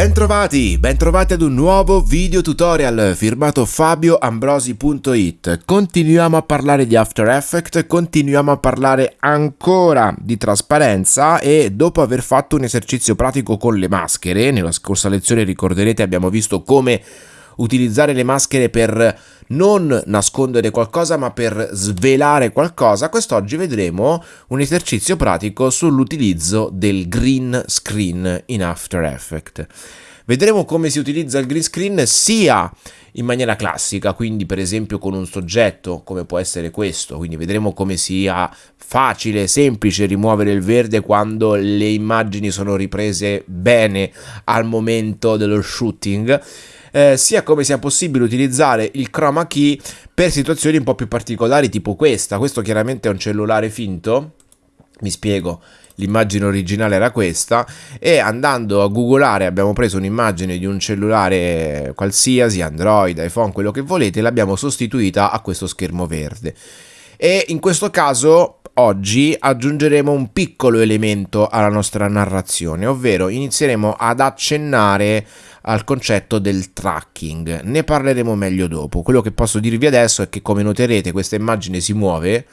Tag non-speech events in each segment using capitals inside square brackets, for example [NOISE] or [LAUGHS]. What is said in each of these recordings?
Bentrovati, bentrovati ad un nuovo video tutorial firmato fabioambrosi.it Continuiamo a parlare di After Effects, continuiamo a parlare ancora di trasparenza e dopo aver fatto un esercizio pratico con le maschere, nella scorsa lezione ricorderete abbiamo visto come utilizzare le maschere per non nascondere qualcosa ma per svelare qualcosa, quest'oggi vedremo un esercizio pratico sull'utilizzo del green screen in After Effects. Vedremo come si utilizza il green screen sia in maniera classica, quindi per esempio con un soggetto come può essere questo, quindi vedremo come sia facile, semplice rimuovere il verde quando le immagini sono riprese bene al momento dello shooting eh, sia come sia possibile utilizzare il chroma key per situazioni un po' più particolari tipo questa. Questo chiaramente è un cellulare finto, mi spiego, l'immagine originale era questa e andando a googolare abbiamo preso un'immagine di un cellulare qualsiasi, Android, iPhone, quello che volete, l'abbiamo sostituita a questo schermo verde. E in questo caso oggi aggiungeremo un piccolo elemento alla nostra narrazione, ovvero inizieremo ad accennare al concetto del tracking. Ne parleremo meglio dopo. Quello che posso dirvi adesso è che come noterete questa immagine si muove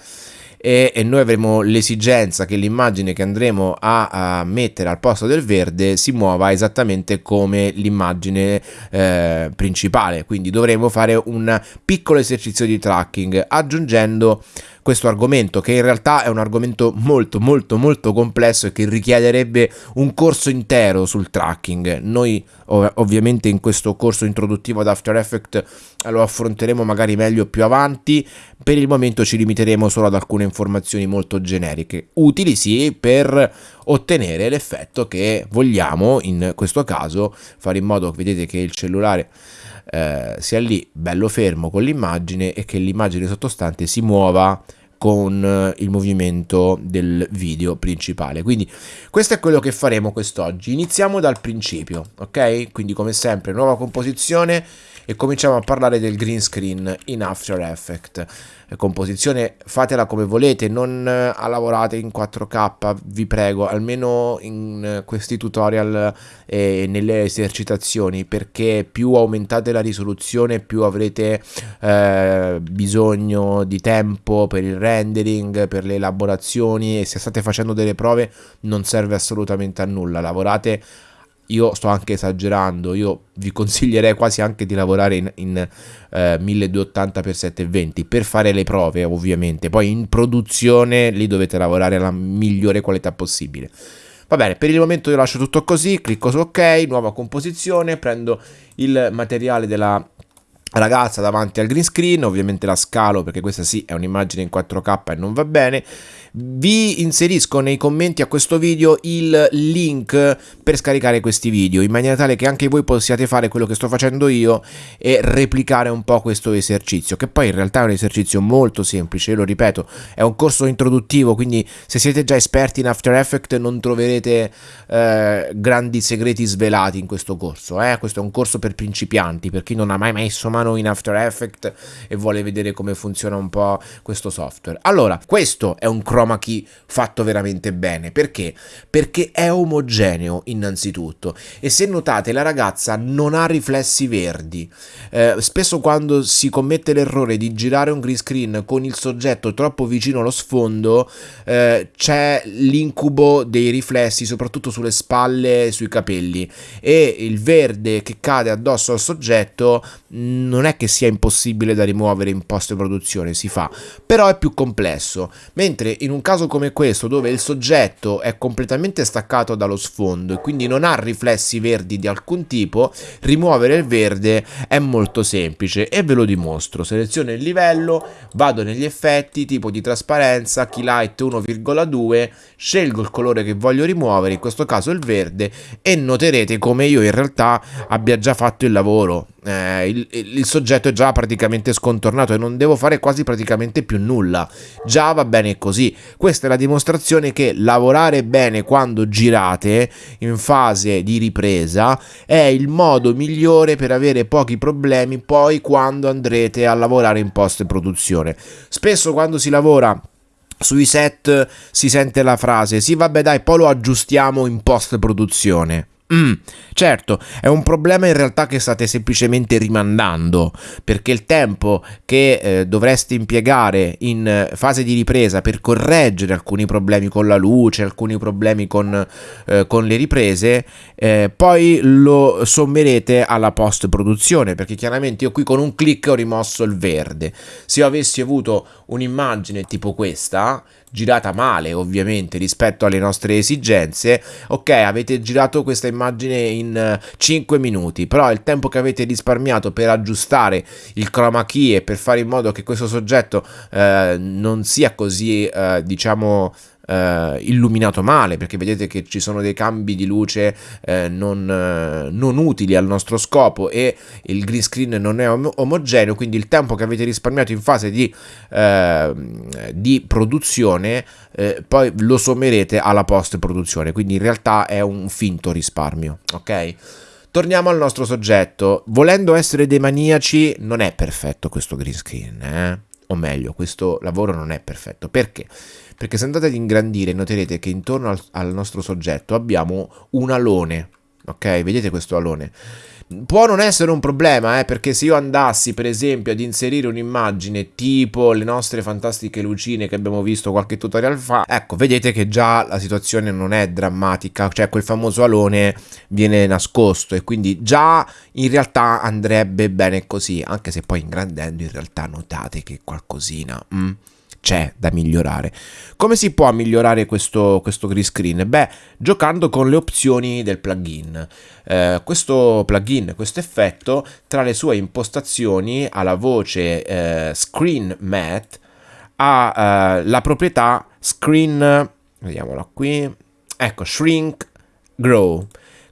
e, e noi avremo l'esigenza che l'immagine che andremo a, a, mettere al posto del verde si muova esattamente come l'immagine eh, principale. Quindi dovremo fare un piccolo esercizio di tracking aggiungendo questo argomento che in realtà è un argomento molto molto molto complesso e che richiederebbe un corso intero sul tracking. Noi ov ovviamente in questo corso introduttivo ad After Effects lo affronteremo magari meglio più avanti, per il momento ci limiteremo solo ad alcune informazioni molto generiche, utili sì per ottenere l'effetto che vogliamo in questo caso, fare in modo che vedete che il cellulare eh, sia lì bello fermo con l'immagine e che l'immagine sottostante si muova con eh, il movimento del video principale. Quindi questo è quello che faremo quest'oggi. Iniziamo dal principio ok? Quindi come sempre nuova composizione e cominciamo a parlare del green screen in After Effects. Composizione fatela come volete non eh, lavorate in 4k vi prego almeno in eh, questi tutorial e nelle esercitazioni perché più aumentate la risoluzione più avrete eh, bisogno di tempo per il rendering per le elaborazioni e se state facendo delle prove non serve assolutamente a nulla. Lavorate io sto anche esagerando, io vi consiglierei quasi anche di lavorare in, in eh, 1280x720 per fare le prove ovviamente, poi in produzione lì dovete lavorare alla migliore qualità possibile. Va bene, per il momento io lascio tutto così, clicco su ok, nuova composizione, prendo il materiale della ragazza davanti al green screen, ovviamente la scalo perché questa sì è un'immagine in 4K e non va bene, vi inserisco nei commenti a questo video il link per scaricare questi video in maniera tale che anche voi possiate fare quello che sto facendo io e replicare un po' questo esercizio che poi in realtà è un esercizio molto semplice, lo ripeto, è un corso introduttivo quindi se siete già esperti in After Effects non troverete eh, grandi segreti svelati in questo corso, eh? questo è un corso per principianti, per chi non ha mai messo mano in After Effects e vuole vedere come funziona un po' questo software. Allora, questo è un chroma chroma fatto veramente bene. Perché? Perché è omogeneo innanzitutto e se notate la ragazza non ha riflessi verdi. Eh, spesso quando si commette l'errore di girare un green screen con il soggetto troppo vicino allo sfondo eh, c'è l'incubo dei riflessi soprattutto sulle spalle e sui capelli e il verde che cade addosso al soggetto non è che sia impossibile da rimuovere in post produzione, si fa, però è più complesso, mentre un caso come questo dove il soggetto è completamente staccato dallo sfondo e quindi non ha riflessi verdi di alcun tipo, rimuovere il verde è molto semplice e ve lo dimostro, seleziono il livello, vado negli effetti, tipo di trasparenza, key light 1,2, scelgo il colore che voglio rimuovere, in questo caso il verde e noterete come io in realtà abbia già fatto il lavoro eh, il, il, soggetto è già praticamente scontornato e non devo fare quasi praticamente più nulla. Già va bene così. Questa è la dimostrazione che lavorare bene quando girate in fase di ripresa è il modo migliore per avere pochi problemi poi quando andrete a lavorare in post produzione. Spesso quando si lavora sui set si sente la frase sì vabbè dai poi lo aggiustiamo in post produzione Mm, certo, è un problema in realtà che state semplicemente rimandando, perché il tempo che eh, dovreste impiegare in fase di ripresa per correggere alcuni problemi con la luce, alcuni problemi con, eh, con le riprese, eh, poi lo sommerete alla post produzione, perché chiaramente io qui con un clic ho rimosso il verde. Se io avessi avuto un'immagine tipo questa, girata male ovviamente rispetto alle nostre esigenze. Ok avete girato questa immagine in 5 eh, minuti però il tempo che avete risparmiato per aggiustare il chroma key e per fare in modo che questo soggetto eh, non sia così eh, diciamo eh, illuminato male perché vedete che ci sono dei cambi di luce eh, non, eh, non, utili al nostro scopo e il green screen non è om- omogeneo quindi il tempo che avete risparmiato in fase di, ehm, di produzione eh, poi lo sommerete alla post produzione quindi in realtà è un finto risparmio ok Torniamo al nostro soggetto. Volendo essere dei maniaci, non è perfetto questo green screen, eh? o meglio, questo lavoro non è perfetto. Perché? Perché se andate ad ingrandire noterete che intorno al, al nostro soggetto abbiamo un alone, ok? Vedete questo alone? Può non essere un problema, eh, perché se io andassi per esempio ad inserire un'immagine tipo le nostre fantastiche lucine che abbiamo visto qualche tutorial fa, ecco, vedete che già la situazione non è drammatica, cioè quel famoso alone viene nascosto e quindi già in realtà andrebbe bene così, anche se poi ingrandendo in realtà notate che qualcosina... Mm, c'è da migliorare. Come si può migliorare questo, questo green screen? Beh, giocando con le opzioni del plugin. Eh, questo plugin, questo effetto, tra le sue impostazioni ha la voce eh, Screen Matte, ha eh, la proprietà Screen, vediamola qui, ecco, Shrink Grow.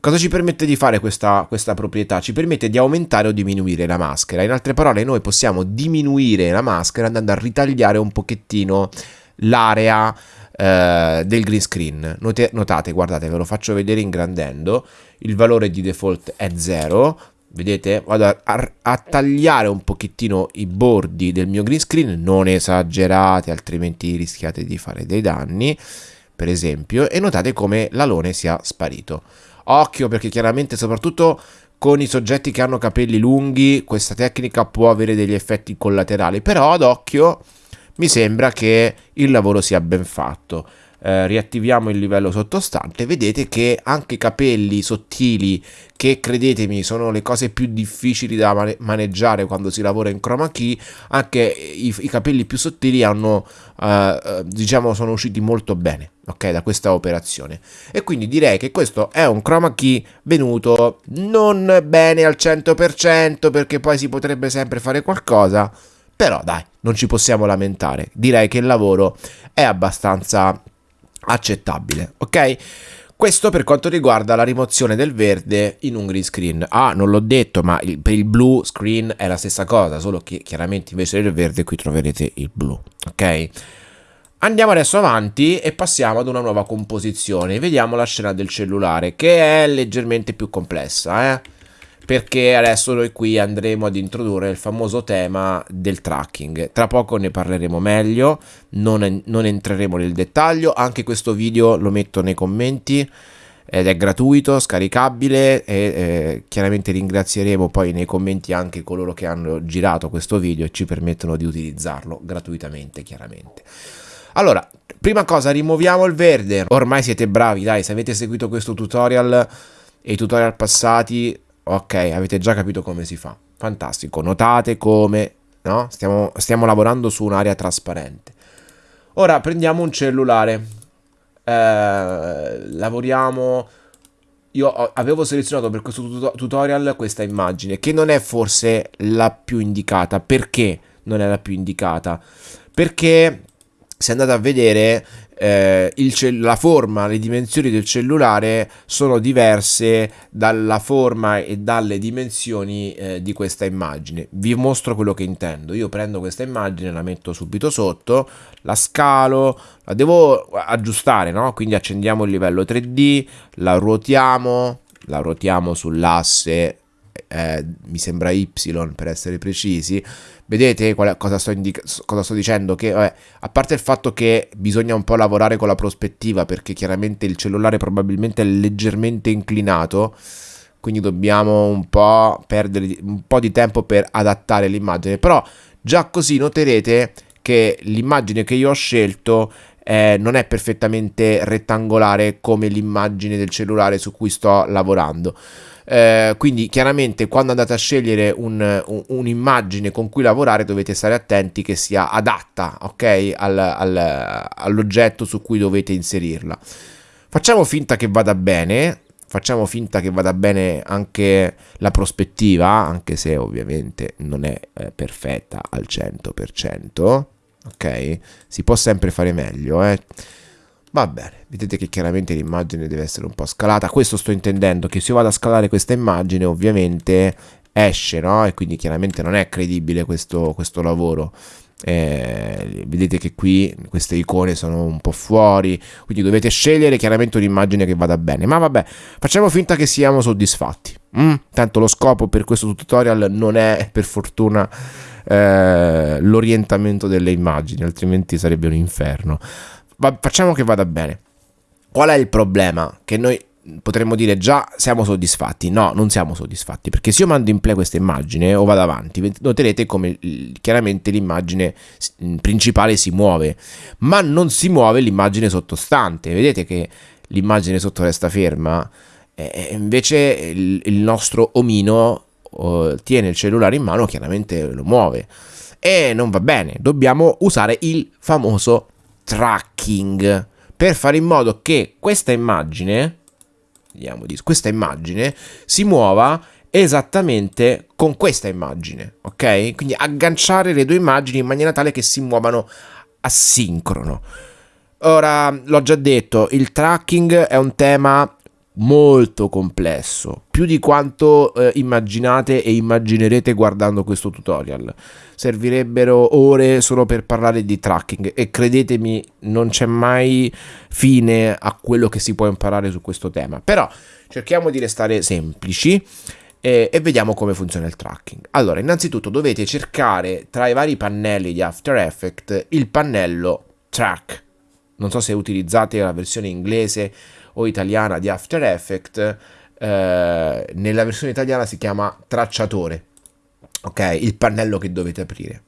Cosa ci permette di fare questa, questa, proprietà? Ci permette di aumentare o diminuire la maschera. In altre parole, noi possiamo diminuire la maschera andando a ritagliare un pochettino l'area eh, del green screen. Note, notate, guardate, ve lo faccio vedere ingrandendo. Il valore di default è 0. Vedete? Vado a, a, a, tagliare un pochettino i bordi del mio green screen, non esagerate, altrimenti rischiate di fare dei danni, per esempio, e notate come l'alone sia sparito. Occhio perché chiaramente soprattutto con i soggetti che hanno capelli lunghi questa tecnica può avere degli effetti collaterali, però ad occhio mi sembra che il lavoro sia ben fatto eh, riattiviamo il livello sottostante, vedete che anche i capelli sottili, che credetemi sono le cose più difficili da mane maneggiare quando si lavora in chroma key, anche i, i capelli più sottili hanno, eh, eh, diciamo, sono usciti molto bene. Ok, da questa operazione e quindi direi che questo è un chroma key venuto non bene al 100% perché poi si potrebbe sempre fare qualcosa però dai, non ci possiamo lamentare. Direi che il lavoro è abbastanza accettabile, ok? Questo per quanto riguarda la rimozione del verde in un green screen. Ah, non l'ho detto, ma il, per il blue screen è la stessa cosa, solo che chiaramente invece del verde qui troverete il blu, ok? Andiamo adesso avanti e passiamo ad una nuova composizione. Vediamo la scena del cellulare, che è leggermente più complessa, eh? Perché adesso noi qui andremo ad introdurre il famoso tema del tracking. Tra poco ne parleremo meglio, non, non entreremo nel dettaglio, anche questo video lo metto nei commenti ed è gratuito, scaricabile e eh, chiaramente ringrazieremo poi nei commenti anche coloro che hanno girato questo video e ci permettono di utilizzarlo gratuitamente chiaramente. Allora, prima cosa rimuoviamo il verde, ormai siete bravi dai, se avete seguito questo tutorial e i tutorial passati Ok, avete già capito come si fa. Fantastico. Notate come no? stiamo, stiamo lavorando su un'area trasparente. Ora prendiamo un cellulare. Eh, lavoriamo. Io avevo selezionato per questo tutorial questa immagine che non è forse la più indicata. Perché non è la più indicata? Perché se andate a vedere eh, la forma, le dimensioni del cellulare sono diverse dalla forma e dalle dimensioni eh, di questa immagine. Vi mostro quello che intendo. Io prendo questa immagine, la metto subito sotto, la scalo, la devo aggiustare, no? Quindi accendiamo il livello 3D, la ruotiamo, la ruotiamo sull'asse eh, mi sembra Y per essere precisi, vedete qual, cosa, sto cosa, sto dicendo? Che vabbè, a parte il fatto che bisogna un po' lavorare con la prospettiva perché chiaramente il cellulare probabilmente è leggermente inclinato, quindi dobbiamo un po' perdere un po' di tempo per adattare l'immagine, però già così noterete che l'immagine che io ho scelto eh, non è perfettamente rettangolare come l'immagine del cellulare su cui sto lavorando. Eh, quindi chiaramente quando andate a scegliere un, un, un'immagine con cui lavorare dovete stare attenti che sia adatta ok al, al, all'oggetto su cui dovete inserirla facciamo finta che vada bene facciamo finta che vada bene anche la prospettiva anche se ovviamente non è eh, perfetta al 100% ok? Si può sempre fare meglio, eh? Va bene, vedete che chiaramente l'immagine deve essere un po' scalata, questo sto intendendo, che se io vado a scalare questa immagine ovviamente esce, no? E quindi chiaramente non è credibile questo, questo lavoro. Eh, vedete che qui queste icone sono un po' fuori quindi dovete scegliere chiaramente un'immagine che vada bene ma vabbè facciamo finta che siamo soddisfatti mm? tanto lo scopo per questo tutorial non è per fortuna eh, l'orientamento delle immagini, altrimenti sarebbe un inferno. Ma facciamo che vada bene. Qual è il problema? Che noi potremmo dire già siamo soddisfatti. No, non siamo soddisfatti, perché se io mando in play questa immagine o vado avanti, noterete come chiaramente l'immagine principale si muove, ma non si muove l'immagine sottostante. Vedete che l'immagine sotto resta ferma? E invece il nostro omino tiene il cellulare in mano chiaramente lo muove e non va bene, dobbiamo usare il famoso tracking per fare in modo che questa immagine, vediamo di questa immagine si muova esattamente con questa immagine, ok? Quindi agganciare le due immagini in maniera tale che si muovano asincrono. Ora, l'ho già detto, il tracking è un tema molto complesso, più di quanto eh, immaginate e immaginerete guardando questo tutorial. Servirebbero ore solo per parlare di tracking e credetemi non c'è mai fine a quello che si può imparare su questo tema. Però cerchiamo di restare semplici e, e vediamo come funziona il tracking. Allora, innanzitutto dovete cercare tra i vari pannelli di After Effects il pannello track. Non so se utilizzate la versione inglese o italiana di After Effects, eh, nella versione italiana si chiama tracciatore, ok? Il pannello che dovete aprire.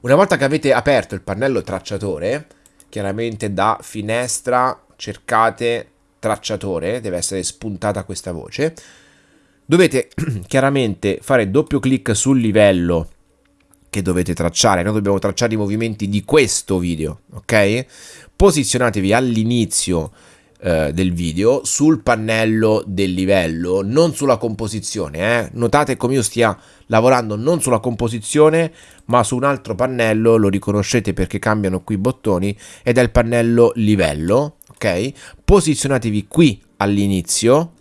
Una volta che avete aperto il pannello tracciatore, chiaramente da finestra cercate tracciatore, deve essere spuntata questa voce. Dovete [CLEARS THROAT] chiaramente fare doppio clic sul livello che dovete tracciare. Noi dobbiamo tracciare i movimenti di questo video, ok? Posizionatevi all'inizio eh, del video sul pannello del livello, non sulla composizione. Eh? Notate come io stia lavorando non sulla composizione, ma su un altro pannello, lo riconoscete perché cambiano qui i bottoni, ed è il pannello livello, ok? Posizionatevi qui all'inizio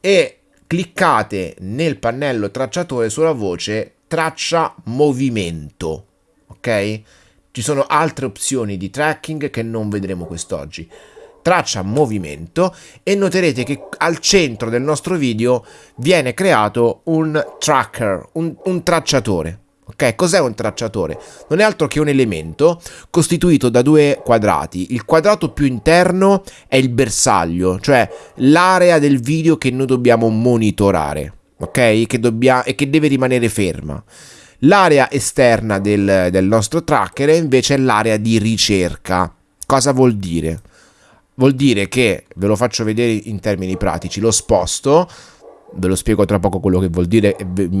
e cliccate nel pannello tracciatore sulla voce traccia movimento, ok? Ci sono altre opzioni di tracking che non vedremo quest'oggi traccia movimento e noterete che al centro del nostro video viene creato un tracker, un, un tracciatore. Ok, cos'è un tracciatore? Non è altro che un elemento costituito da due quadrati. Il quadrato più interno è il bersaglio, cioè l'area del video che noi dobbiamo monitorare, ok? Che dobbiamo, e che deve rimanere ferma. L'area esterna del, del nostro tracker invece è l'area di ricerca. Cosa vuol dire? Vuol dire che, ve lo faccio vedere in termini pratici, lo sposto, ve lo spiego tra poco quello che vuol dire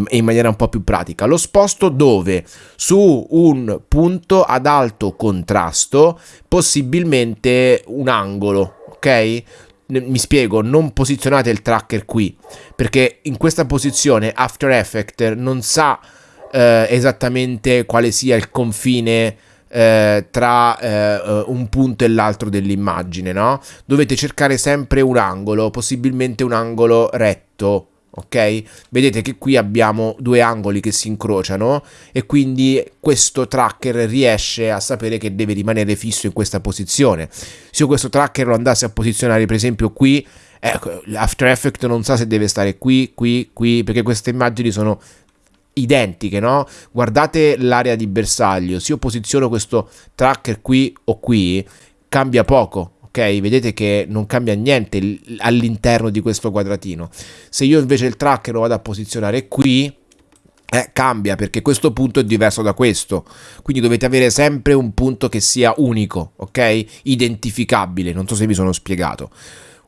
in maniera un po' più pratica, lo sposto dove su un punto ad alto contrasto, possibilmente un angolo, ok? mi spiego, non posizionate il tracker qui, perché in questa posizione After Effects non sa eh, esattamente quale sia il confine eh, tra eh, un punto e l'altro dell'immagine, no? Dovete cercare sempre un angolo, possibilmente un angolo retto, ok? Vedete che qui abbiamo due angoli che si incrociano e quindi questo tracker riesce a sapere che deve rimanere fisso in questa posizione. Se io questo tracker lo andassi a posizionare per esempio qui, ecco, After Effects non sa se deve stare qui, qui, qui, perché queste immagini sono identiche, no? Guardate l'area di bersaglio, se io posiziono questo tracker qui o qui, cambia poco, ok? Vedete che non cambia niente all'interno di questo quadratino. Se io invece il tracker lo vado a posizionare qui, eh, cambia perché questo punto è diverso da questo. Quindi dovete avere sempre un punto che sia unico, ok? Identificabile, non so se vi sono spiegato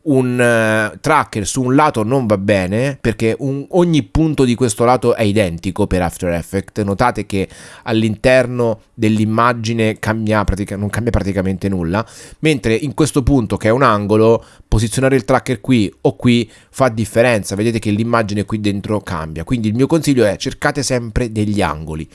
un uh, tracker su un lato non va bene perché un, ogni punto di questo lato è identico per After Effects. Notate che all'interno dell'immagine cambia pratica, non cambia praticamente nulla, mentre in questo punto che è un angolo, posizionare il tracker qui o qui fa differenza. Vedete che l'immagine qui dentro cambia. Quindi il mio consiglio è cercate sempre degli angoli.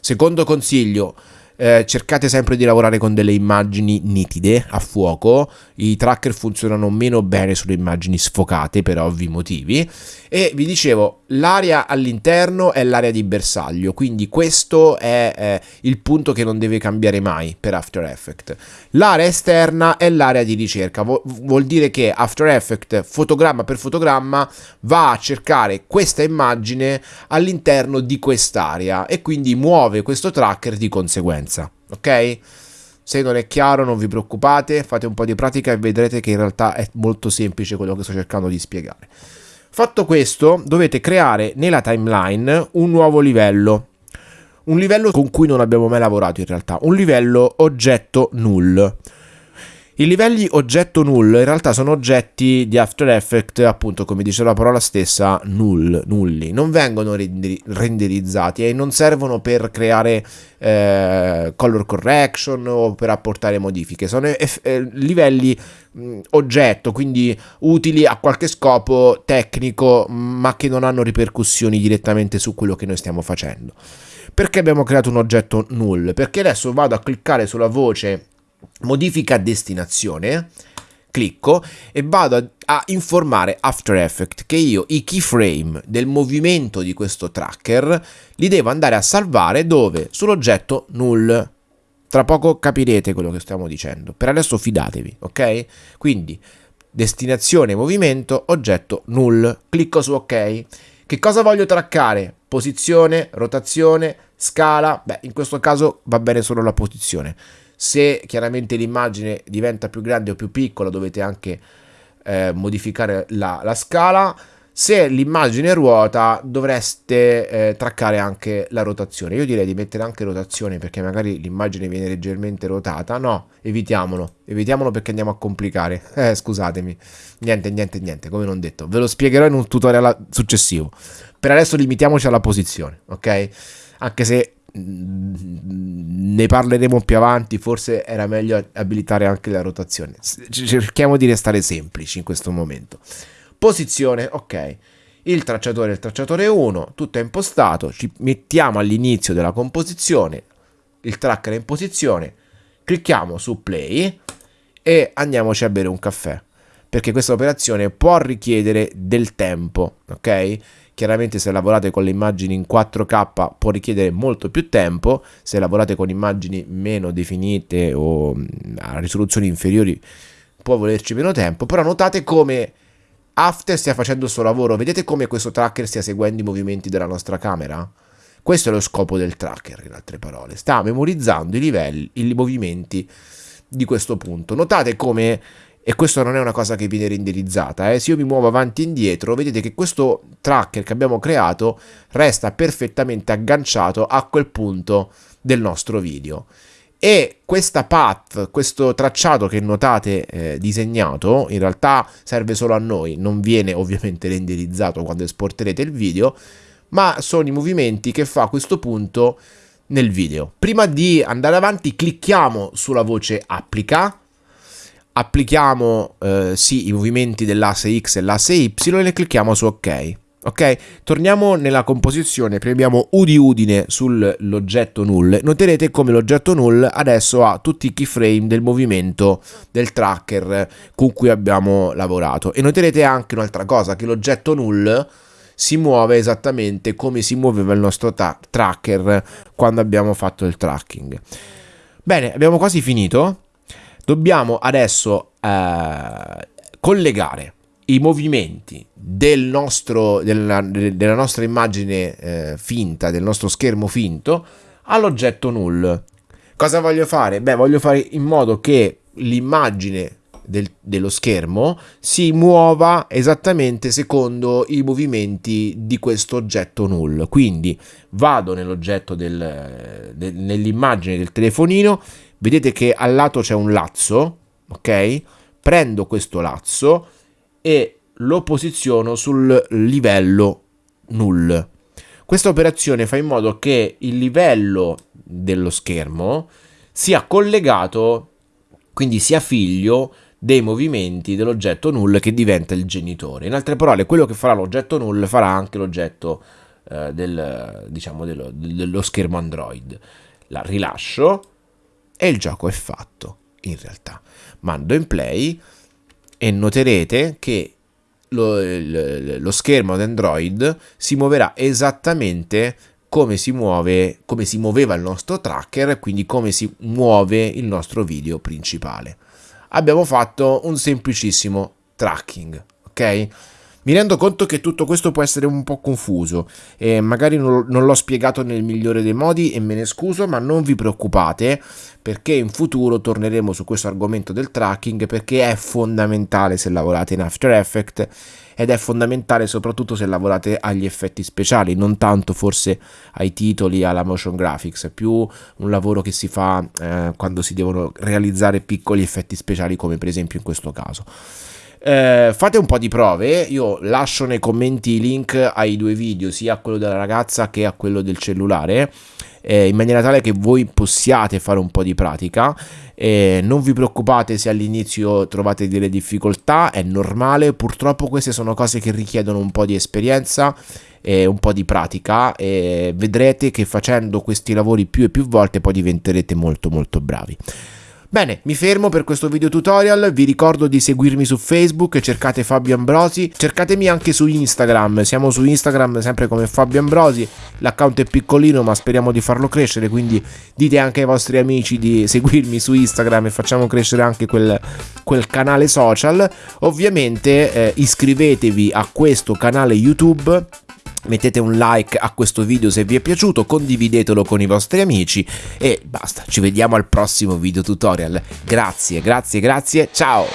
Secondo consiglio, eh, cercate sempre di lavorare con delle immagini nitide a fuoco, i tracker funzionano meno bene sulle immagini sfocate per ovvi motivi. E vi dicevo l'area all'interno è l'area di bersaglio quindi questo è eh, il punto che non deve cambiare mai per After Effects. L'area esterna è l'area di ricerca. Vu vuol dire che After Effects fotogramma per fotogramma va a cercare questa immagine all'interno di quest'area e quindi muove questo tracker di conseguenza ok? Se non è chiaro non vi preoccupate, fate un po' di pratica e vedrete che in realtà è molto semplice quello che sto cercando di spiegare. Fatto questo, dovete creare nella timeline un nuovo livello. Un livello con cui non abbiamo mai lavorato in realtà, un livello oggetto null. I livelli oggetto null in realtà sono oggetti di After Effects, appunto come dice la parola stessa, null, nulli. Non vengono renderizzati e non servono per creare eh, color correction o per apportare modifiche. Sono eh, livelli mh, oggetto, quindi utili a qualche scopo tecnico, ma che non hanno ripercussioni direttamente su quello che noi stiamo facendo. Perché abbiamo creato un oggetto null? Perché adesso vado a cliccare sulla voce modifica destinazione, clicco e vado a, a, informare After Effects che io i keyframe del movimento di questo tracker li devo andare a salvare dove? Sull'oggetto null. Tra poco capirete quello che stiamo dicendo. Per adesso fidatevi, ok? Quindi destinazione movimento oggetto null. Clicco su ok. Che cosa voglio traccare? Posizione, rotazione, scala. Beh, in questo caso va bene solo la posizione se chiaramente l'immagine diventa più grande o più piccola dovete anche eh, modificare la, la, scala. Se l'immagine ruota dovreste eh, traccare anche la rotazione. Io direi di mettere anche rotazione perché magari l'immagine viene leggermente rotata. No, evitiamolo. Evitiamolo perché andiamo a complicare. [LAUGHS] Eh, scusatemi. Niente, niente, niente, come non detto. Ve lo spiegherò in un tutorial successivo. Per adesso limitiamoci alla posizione, ok? Anche se ne parleremo più avanti, forse era meglio abilitare anche la rotazione. Cerchiamo di restare semplici in questo momento. Posizione, ok. Il tracciatore è il tracciatore 1, tutto è impostato, ci mettiamo all'inizio della composizione, il tracker è in posizione, clicchiamo su play e andiamoci a bere un caffè, perché questa operazione può richiedere del tempo, ok? Chiaramente se lavorate con le immagini in 4K può richiedere molto più tempo, se lavorate con immagini meno definite o a risoluzioni inferiori può volerci meno tempo, però notate come After stia facendo il suo lavoro, vedete come questo tracker stia seguendo i movimenti della nostra camera? Questo è lo scopo del tracker, in altre parole, sta memorizzando i livelli, i movimenti di questo punto. Notate come e questo non è una cosa che viene renderizzata, eh. se io mi muovo avanti e indietro vedete che questo tracker che abbiamo creato resta perfettamente agganciato a quel punto del nostro video e questa path, questo tracciato che notate eh, disegnato, in realtà serve solo a noi, non viene [LAUGHS] ovviamente renderizzato quando esporterete il video, ma sono i movimenti che fa questo punto nel video. Prima di andare avanti clicchiamo sulla voce applica applichiamo eh, sì i movimenti dell'asse X e l'asse Y e clicchiamo su OK. Ok, torniamo nella composizione, premiamo U di Udine sull'oggetto null, noterete come l'oggetto null adesso ha tutti i keyframe del movimento del tracker con cui abbiamo lavorato e noterete anche un'altra cosa, che l'oggetto null si muove esattamente come si muoveva il nostro tracker quando abbiamo fatto il tracking. Bene, abbiamo quasi finito. Dobbiamo adesso eh, collegare i movimenti del nostro, della, della nostra immagine eh, finta, del nostro schermo finto, all'oggetto null. Cosa voglio fare? Beh, voglio fare in modo che l'immagine del, dello schermo si muova esattamente secondo i movimenti di questo oggetto null. Quindi vado nell'oggetto del, del, nell'immagine del telefonino, vedete che al lato c'è un lazzo, ok? Prendo questo lazzo e lo posiziono sul livello null. Questa operazione fa in modo che il livello dello schermo sia collegato, quindi sia figlio dei movimenti dell'oggetto null che diventa il genitore. In altre parole, quello che farà l'oggetto null farà anche l'oggetto eh, del, diciamo dello, dello schermo Android. La rilascio e il gioco è fatto, in realtà. Mando in play e noterete che lo, lo schermo di Android si muoverà esattamente come si muove, come si muoveva il nostro tracker, quindi come si muove il nostro video principale abbiamo fatto un semplicissimo tracking, ok? Mi rendo conto che tutto questo può essere un po' confuso e magari non, non l'ho spiegato nel migliore dei modi e me ne scuso, ma non vi preoccupate perché in futuro torneremo su questo argomento del tracking perché è fondamentale se lavorate in After Effects ed è fondamentale soprattutto se lavorate agli effetti speciali, non tanto forse ai titoli, alla motion graphics, è più un lavoro che si fa eh, quando si devono realizzare piccoli effetti speciali come per esempio in questo caso. Eh, fate un po' di prove, io lascio nei commenti i link ai due video, sia a quello della ragazza che a quello del cellulare, eh, in maniera tale che voi possiate fare un po' di pratica. Eh, non vi preoccupate se all'inizio trovate delle difficoltà, è normale, purtroppo queste sono cose che richiedono un po' di esperienza e un po' di pratica e vedrete che facendo questi lavori più e più volte poi diventerete molto molto bravi. Bene, mi fermo per questo video tutorial, vi ricordo di seguirmi su Facebook, cercate Fabio Ambrosi, cercatemi anche su Instagram, siamo su Instagram sempre come Fabio Ambrosi, l'account è piccolino ma speriamo di farlo crescere, quindi dite anche ai vostri amici di seguirmi su Instagram e facciamo crescere anche quel, quel canale social. Ovviamente eh, iscrivetevi a questo canale YouTube mettete un like a questo video se vi è piaciuto, condividetelo con i vostri amici e basta, ci vediamo al prossimo video tutorial. Grazie, grazie, grazie, ciao!